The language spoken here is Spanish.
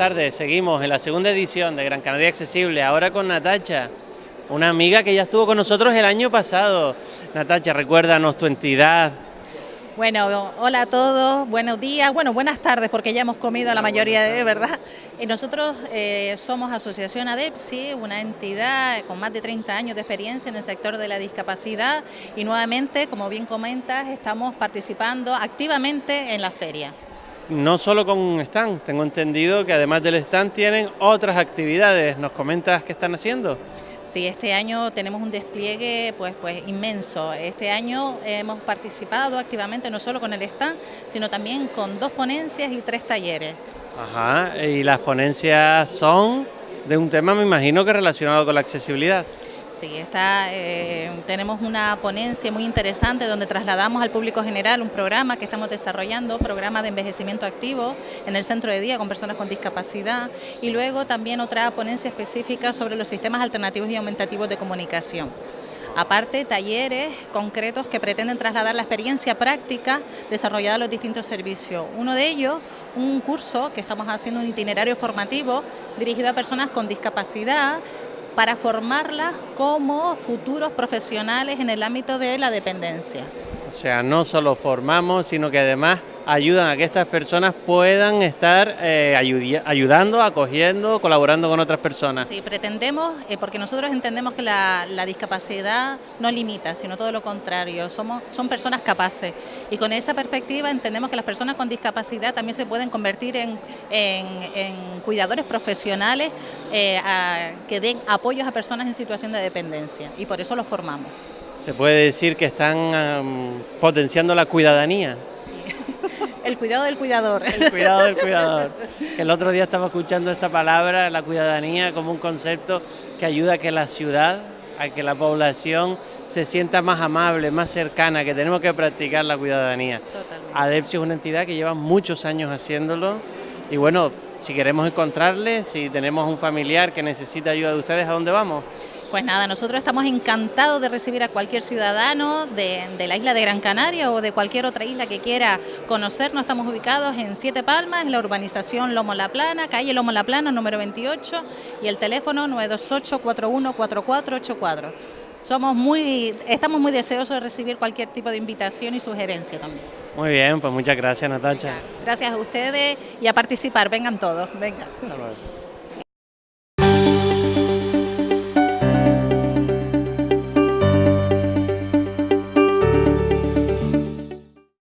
tardes. Seguimos en la segunda edición de Gran Canaria Accesible, ahora con Natacha, una amiga que ya estuvo con nosotros el año pasado. Natacha, recuérdanos tu entidad. Bueno, hola a todos, buenos días, bueno, buenas tardes porque ya hemos comido la mayoría de verdad. Y nosotros eh, somos Asociación ADEPSI, una entidad con más de 30 años de experiencia en el sector de la discapacidad y nuevamente, como bien comentas, estamos participando activamente en la feria no solo con un stand, tengo entendido que además del stand tienen otras actividades. ¿Nos comentas qué están haciendo? Sí, este año tenemos un despliegue pues, pues inmenso. Este año hemos participado activamente no solo con el stand, sino también con dos ponencias y tres talleres. Ajá, y las ponencias son de un tema, me imagino que relacionado con la accesibilidad. Sí, está, eh, tenemos una ponencia muy interesante donde trasladamos al público general un programa que estamos desarrollando, programa de envejecimiento activo en el centro de día con personas con discapacidad y luego también otra ponencia específica sobre los sistemas alternativos y aumentativos de comunicación. Aparte, talleres concretos que pretenden trasladar la experiencia práctica desarrollada en los distintos servicios. Uno de ellos, un curso que estamos haciendo, un itinerario formativo dirigido a personas con discapacidad para formarlas como futuros profesionales en el ámbito de la dependencia. O sea, no solo formamos, sino que además ayudan a que estas personas puedan estar eh, ayudando, acogiendo, colaborando con otras personas. Sí, pretendemos, eh, porque nosotros entendemos que la, discapacidad no limita, sino todo lo contrario, somos, son personas capaces y con esa perspectiva entendemos que las personas con discapacidad también se pueden convertir en, cuidadores profesionales eh, que den apoyos a personas en situación de dependencia y por eso los formamos. Se puede decir que están potenciando la cuidadanía. El cuidado del cuidador. El cuidado del cuidador. El otro día estaba escuchando esta palabra, la cuidadanía, como un concepto que ayuda a que la ciudad, a que la población se sienta más amable, más cercana, que tenemos que practicar la cuidadanía. Totalmente. ADEPSI es una entidad que lleva muchos años haciéndolo y bueno, si queremos encontrarle, si tenemos un familiar que necesita ayuda de ustedes, ¿a dónde vamos? Pues nada, nosotros estamos encantados de recibir a cualquier ciudadano de, la isla de Gran Canaria o de cualquier otra isla que quiera conocernos. Estamos ubicados en Siete Palmas, en la urbanización Lomo La Plana, calle Lomo La Plana, número 28, y el teléfono 928-414484. Somos muy, estamos muy deseosos de recibir cualquier tipo de invitación y sugerencia también. Muy bien, pues muchas gracias Natacha. Gracias a ustedes y a participar, vengan todos, vengan.